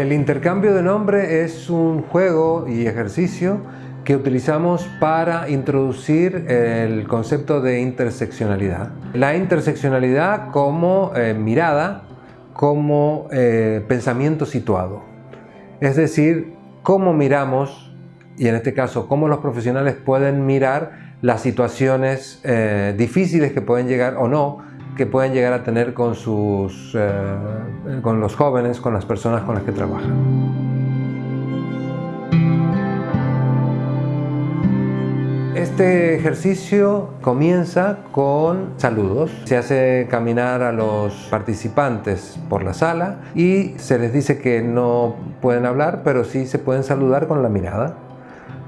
El intercambio de nombre es un juego y ejercicio que utilizamos para introducir el concepto de interseccionalidad. La interseccionalidad como eh, mirada, como eh, pensamiento situado. Es decir, cómo miramos, y en este caso, cómo los profesionales pueden mirar las situaciones eh, difíciles que pueden llegar o no, que pueden llegar a tener con, sus, con los jóvenes, con las personas con las que trabajan. Este ejercicio comienza con saludos. Se hace caminar a los participantes por la sala y se les dice que no pueden hablar, pero sí se pueden saludar con la mirada.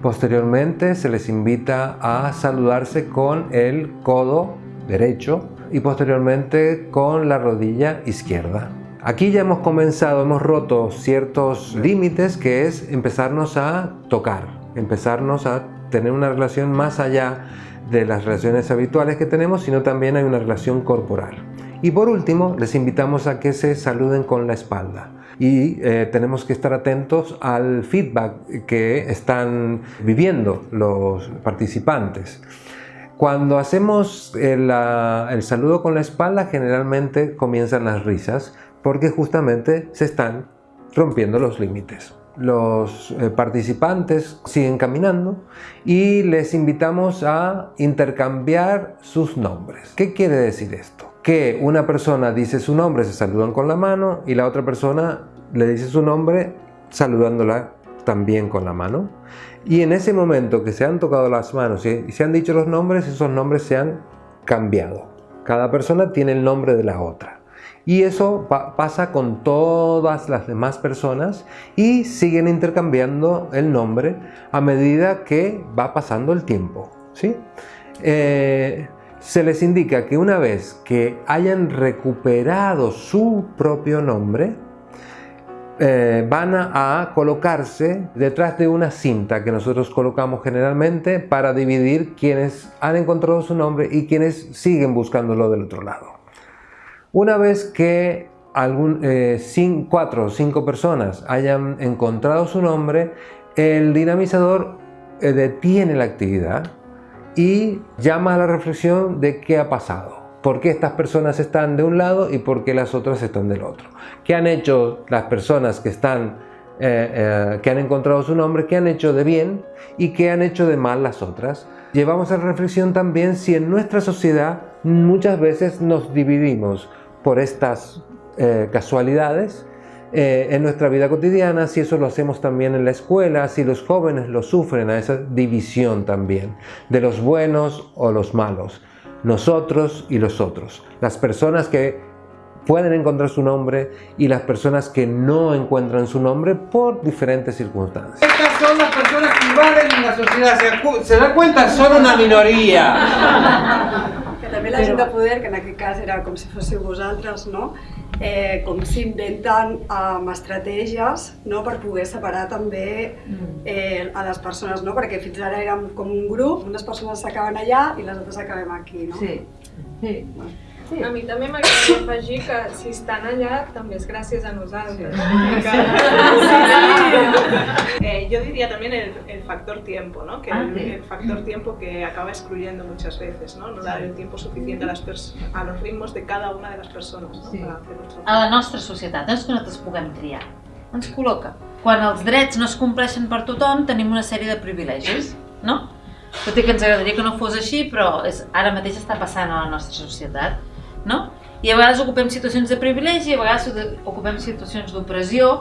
Posteriormente se les invita a saludarse con el codo derecho y posteriormente con la rodilla izquierda. Aquí ya hemos comenzado, hemos roto ciertos límites que es empezarnos a tocar, empezarnos a tener una relación más allá de las relaciones habituales que tenemos, sino también hay una relación corporal. Y por último, les invitamos a que se saluden con la espalda. Y eh, tenemos que estar atentos al feedback que están viviendo los participantes. Cuando hacemos el, el saludo con la espalda, generalmente comienzan las risas, porque justamente se están rompiendo los límites los eh, participantes siguen caminando y les invitamos a intercambiar sus nombres. ¿Qué quiere decir esto? Que una persona dice su nombre, se saludan con la mano y la otra persona le dice su nombre saludándola también con la mano. Y en ese momento que se han tocado las manos y se han dicho los nombres, esos nombres se han cambiado. Cada persona tiene el nombre de la otra. Y eso pasa con todas las demás personas y siguen intercambiando el nombre a medida que va pasando el tiempo. ¿sí? Eh, se les indica que una vez que hayan recuperado su propio nombre, eh, van a, colocarse detrás de una cinta que nosotros colocamos generalmente para dividir quienes han encontrado su nombre y quienes siguen buscándolo del otro lado. Una vez que algún, eh, cuatro o cinco personas hayan encontrado su nombre, el dinamizador eh, detiene la actividad y llama a la reflexión de qué ha pasado. ¿Por qué estas personas están de un lado y por qué las otras están del otro? ¿Qué han hecho las personas que, están, eh, que han encontrado su nombre? ¿Qué han hecho de bien y qué han hecho de mal las otras? Llevamos a la reflexión también si en nuestra sociedad muchas veces nos dividimos por estas eh, casualidades eh, en nuestra vida cotidiana, si eso lo hacemos también en la escuela, si los jóvenes lo sufren a esa división también, de los buenos o los malos, nosotros y los otros, las personas que pueden encontrar su nombre y las personas que no encuentran su nombre por diferentes circunstancias. Estas son las personas que valen en la sociedad, se, se da cuenta, son una minoría. també la gent de poder, que en aquest cas era com si fóssiu vosaltres, no? Eh, com s'inventen um, estratègies no? per poder separar també mm. eh, a les persones, no? perquè fins ara érem com un grup, unes persones s'acaben allà i les altres acabem aquí. No? Sí. sí. Bueno. Sí. A mi també m'agradaria afegir que si estan allà també és gràcies a nosaltres. Sí. eh, yo diría también el, el factor tiempo, ¿no? que ah, el, el, factor tiempo que acaba excluyendo muchas veces, no, no dar el tiempo suficiente a, las a los ritmos de cada una de las persones. No? Sí. Per fer a la nostra societat, no és que nosaltres puguem triar, ens col·loca. Quan els drets no es compleixen per tothom, tenim una sèrie de privilegis, no? Tot i que ens agradaria que no fos així, però és, ara mateix està passant a la nostra societat no? I a vegades ocupem situacions de privilegi, a vegades ocupem situacions d'opressió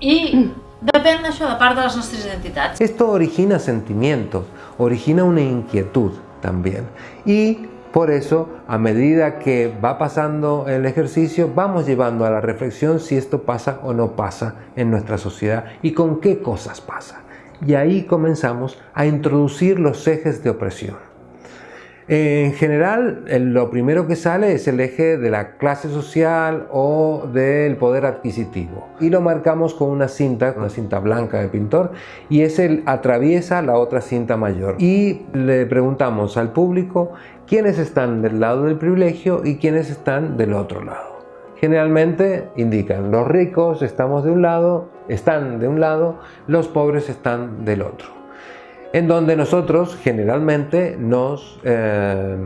i depèn d'això, de part de les nostres identitats. Esto origina sentimientos, origina una inquietud también. Y por eso, a medida que va pasando el ejercicio, vamos llevando a la reflexión si esto pasa o no pasa en nuestra sociedad y con qué cosas pasa. Y ahí comenzamos a introducir los ejes de opresión. En general, lo primero que sale es el eje de la clase social o del poder adquisitivo. Y lo marcamos con una cinta, una cinta blanca de pintor, y ese atraviesa la otra cinta mayor. Y le preguntamos al público quiénes están del lado del privilegio y quiénes están del otro lado. generalmente indican los ricos estamos de un lado, están de un lado, los pobres están del otro. En donde nosotros generalmente nos eh,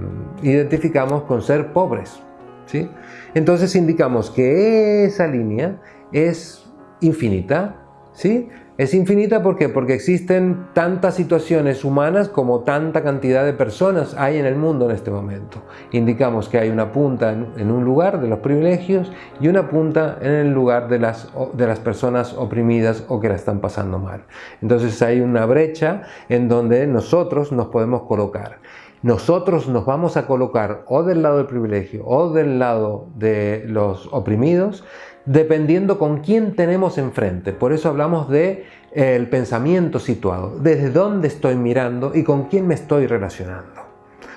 identificamos con ser pobres. ¿sí? Entonces indicamos que esa línea es infinita, ¿sí? Es infinita ¿por porque existen tantas situaciones humanas como tanta cantidad de personas hay en el mundo en este momento. Indicamos que hay una punta en, un lugar de los privilegios y una punta en el lugar de las, de las personas oprimidas o que la están pasando mal. Entonces hay una brecha en donde nosotros nos podemos colocar. Nosotros nos vamos a colocar o del lado del privilegio o del lado de los oprimidos dependiendo con quién tenemos enfrente. Por eso hablamos de eh, el pensamiento situado, desde dónde estoy mirando y con quién me estoy relacionando.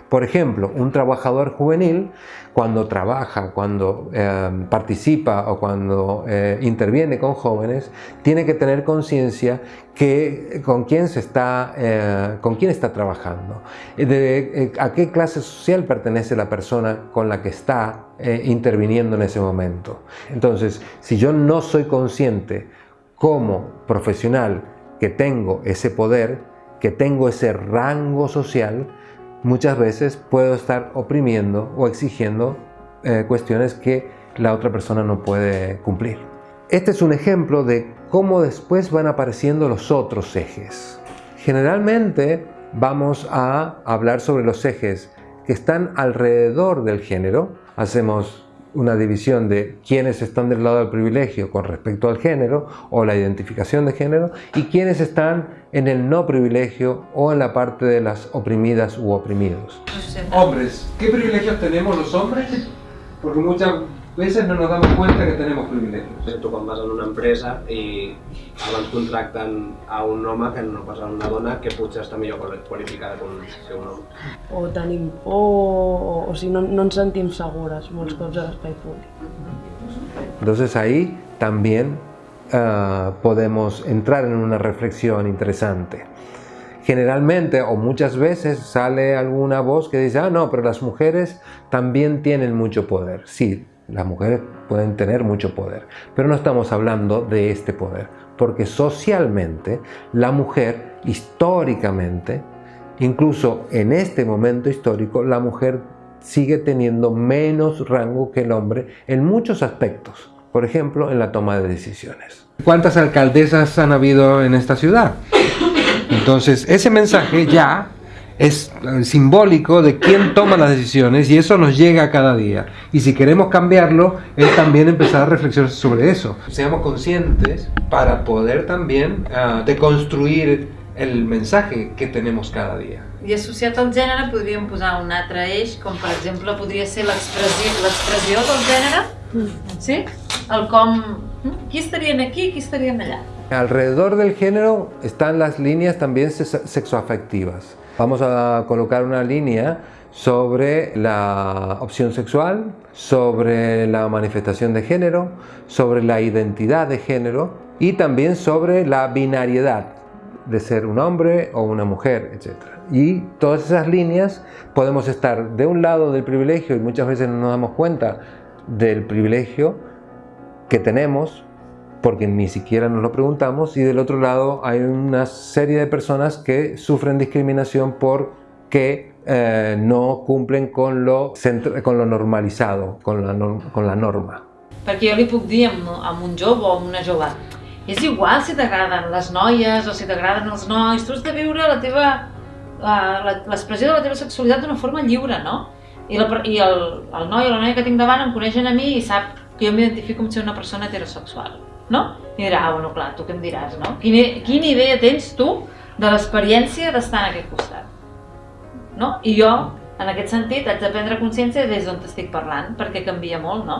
Por ejemplo, un trabajador juvenil, cuando trabaja, cuando eh, participa o cuando eh, interviene con jóvenes, tiene que tener conciencia que con quién se está, eh, con quién está trabajando, de, a qué clase social pertenece la persona con la que está interviniendo en ese momento. Entonces, si yo no soy consciente como profesional que tengo ese poder, que tengo ese rango social, muchas veces puedo estar oprimiendo o exigiendo eh, cuestiones que la otra persona no puede cumplir. Este es un ejemplo de cómo después van apareciendo los otros ejes. Generalmente vamos a hablar sobre los ejes que están alrededor del género. Hacemos una división de quiénes están del lado del privilegio con respecto al género o la identificación de género y quiénes están en el no privilegio o en la parte de las oprimidas u oprimidos. Hombres, ¿qué privilegios tenemos los hombres? Porque muchas veces no nos damos cuenta que tenemos privilegios. Tu quan vas en una empresa i abans contracten a un home que no pas a una dona que potser està millor qualificada que un, que un home. O tenim por, o, o sigui, no, no ens sentim segures molts cops a l'espai públic. Entonces ahí también uh, podemos entrar en una reflexión interesante. Generalmente o muchas veces sale alguna voz que dice, ah, no, pero las mujeres también tienen mucho poder. Sí, las mujeres pueden tener mucho poder, pero no estamos hablando de este poder, porque socialmente la mujer, históricamente, incluso en este momento histórico, la mujer sigue teniendo menos rango que el hombre en muchos aspectos, por ejemplo, en la toma de decisiones. ¿Cuántas alcaldesas han habido en esta ciudad? Entonces, ese mensaje ya es eh, simbólico de quién toma las decisiones y eso nos llega cada día. Y si queremos cambiarlo, es también empezar a reflexionar sobre eso. Seamos conscientes para poder también uh, deconstruir el mensaje que tenemos cada dia. I associat al gènere podríem posar un altre eix, com per exemple podria ser l'expressió del gènere, mm. sí? El com... Mm, qui estarien aquí, qui estarien allà. Alrededor del género están las líneas también sexoafectivas. Vamos a colocar una línea sobre la opción sexual, sobre la manifestación de género, sobre la identidad de género y también sobre la binariedad de ser un hombre o una mujer, etc. Y todas esas líneas podemos estar de un lado del privilegio y muchas veces no nos damos cuenta del privilegio que tenemos porque ni siquiera nos lo preguntamos y del otro lado hay una serie de personas que sufren discriminación porque eh, no cumplen con lo, con lo normalizado, con la, con la norma. Perquè jo li puc dir amb, amb un jove o amb una jove és igual si t'agraden les noies o si t'agraden els nois, tu has de viure la teva l'expressió de la teva sexualitat d'una forma lliure, no? I, la, i el, el noi o la noia que tinc davant em coneixen a mi i sap que jo m'identifico com ser una persona heterosexual no? I dirà, ah, bueno, clar, tu què em diràs, no? Quina, quina idea tens tu de l'experiència d'estar en aquest costat? No? I jo, en aquest sentit, haig de prendre consciència des d'on estic parlant, perquè canvia molt, ¿no?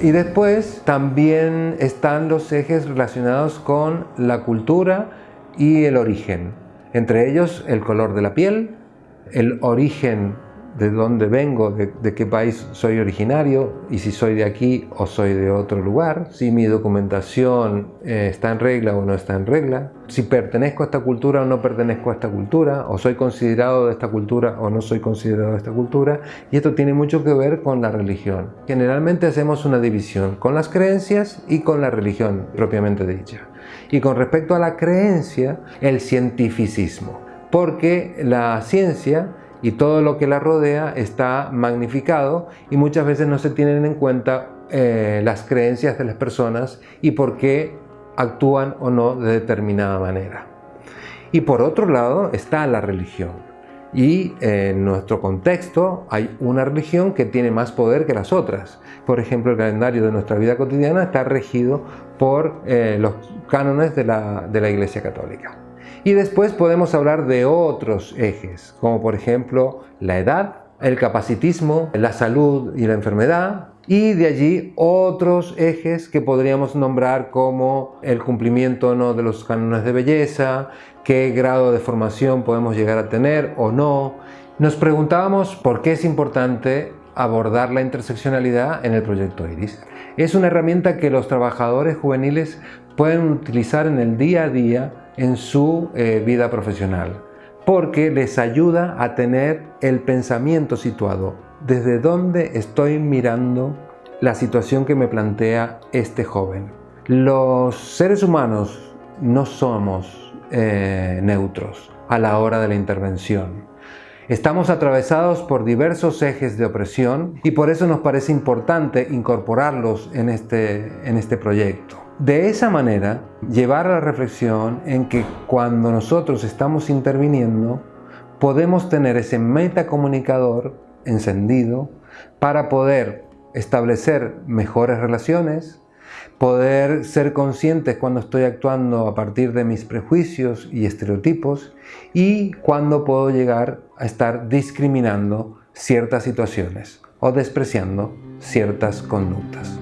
Y después también están los ejes relacionados con la cultura y el origen. Entre ellos, el color de la piel, el origen de dónde vengo, de, qué país soy originario y si soy de aquí o soy de otro lugar, si mi documentación eh, está en regla o no está en regla, si pertenezco a esta cultura o no pertenezco a esta cultura, o soy considerado de esta cultura o no soy considerado de esta cultura, y esto tiene mucho que ver con la religión. Generalmente hacemos una división con las creencias y con la religión propiamente dicha. Y con respecto a la creencia, el cientificismo, porque la ciencia y todo lo que la rodea está magnificado y muchas veces no se tienen en cuenta eh, las creencias de las personas y por qué actúan o no de determinada manera. Y por otro lado está la religión. Y en nuestro contexto hay una religión que tiene más poder que las otras. Por ejemplo, el calendario de nuestra vida cotidiana está regido por eh, los cánones de la, de la Iglesia Católica. Y después podemos hablar de otros ejes, como por ejemplo la edad, el capacitismo, la salud y la enfermedad, y de allí otros ejes que podríamos nombrar como el cumplimiento no de los cánones de belleza, qué grado de formación podemos llegar a tener o no. Nos preguntábamos por qué es importante abordar la interseccionalidad en el proyecto IRIS. Es una herramienta que los trabajadores juveniles pueden utilizar en el día a día en su eh, vida profesional porque les ayuda a tener el pensamiento situado desde dónde estoy mirando la situación que me plantea este joven. Los seres humanos no somos eh, neutros a la hora de la intervención. Estamos atravesados por diversos ejes de opresión y por eso nos parece importante incorporarlos en este, en este proyecto. De esa manera, llevar a la reflexión en que cuando nosotros estamos interviniendo, podemos tener ese metacomunicador encendido para poder establecer mejores relaciones, poder ser conscientes cuando estoy actuando a partir de mis prejuicios y estereotipos y cuando puedo llegar a estar discriminando ciertas situaciones o despreciando ciertas conductas.